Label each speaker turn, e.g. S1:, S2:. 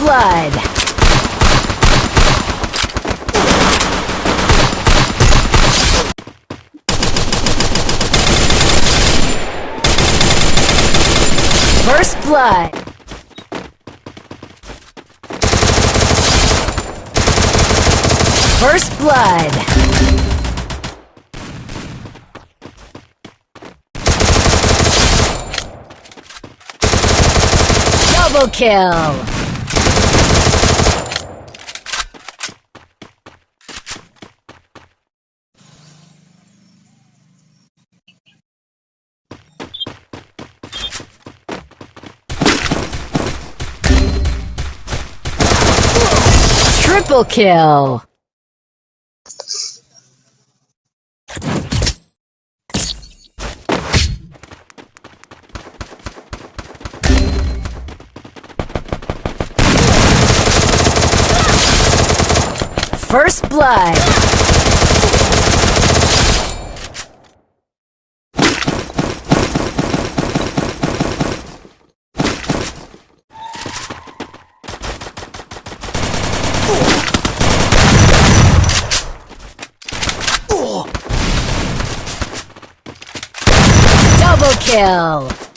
S1: blood. First blood. First blood. Double kill. Triple kill. First blood. Double kill.